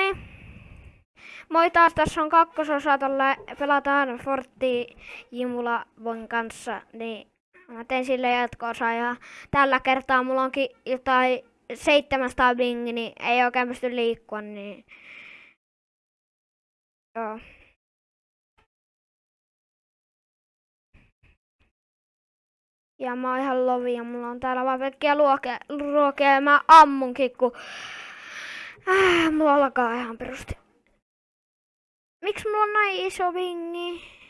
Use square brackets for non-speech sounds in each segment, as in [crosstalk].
niin. Moi taas, tässä on kakkososa tällä pelataan Fortti Jimula-von kanssa, niin mä teen sille jatko ja tällä kertaa mulla onkin jotain 700 bingi, niin ei oikein pysty liikkua, niin joo. Ja mä oon ihan lovi ja mulla on täällä vaan pelkkiä ruokia ja mä ammunkin, kun äh, mulla alkaa ihan perusti. Miksi mulla on näin iso vingi?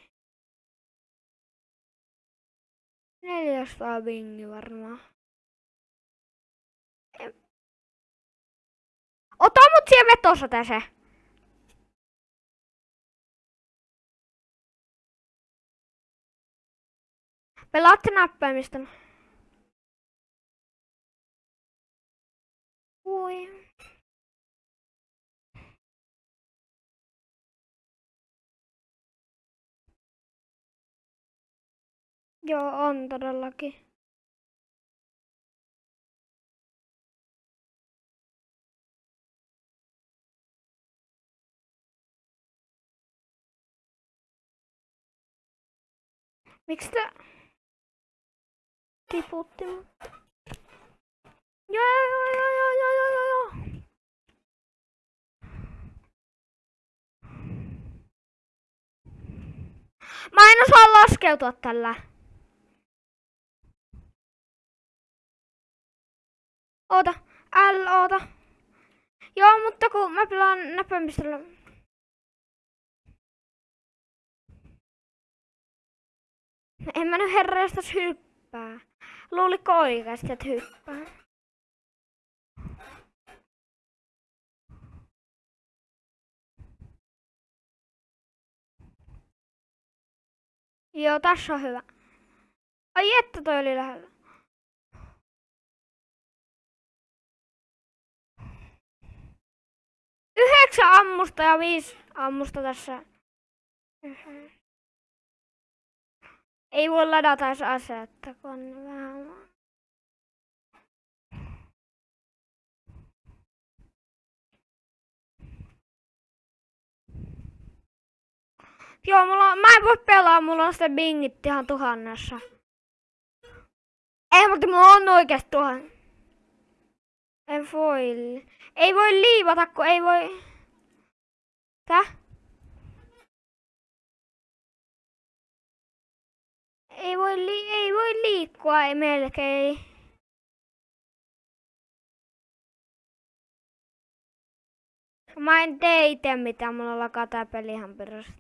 400 vingi varmaan. Ota mut siihen vetosateeseen. Pelaatte näppäimistä. Joo, on todellakin. Miksi te tiputti mut? Joo, joo, joo, joo, joo, joo, joo, joo. Mä en osaa laskeutua tällä. Oota, L, oota. Joo, mutta kun mä pelaan näppäimistöllä. En mä nyt herreistas hyppää. Luuliko oikeasti, että hyppää? Joo, tässä on hyvä. Ai että toi oli lähellä. Yhdeksän ammusta ja viisi ammusta tässä. Ei voi ladata edes asetta, kun vähän... Joo, mulla on, mä en voi pelaa, mulla on sitten bingit ihan tuhannessa. Ei, mutta mulla on oikeesti tuhan. En voi. Ei voi liivata, kun ei voi... Tää? Ei voi, li ei voi liikkua, ei melkein. Mä en tee itse mitään, mulla lakaa tää peli ihan perästä.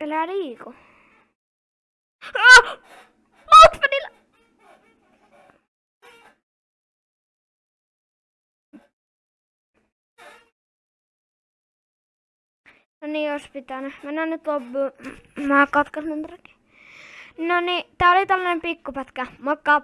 Elää liiku. No niin, jos pitänyt. Mennään nyt loppuun. [clears throat] Mä katkaisen No niin, tää oli tällainen pikkupätkä. Moikka!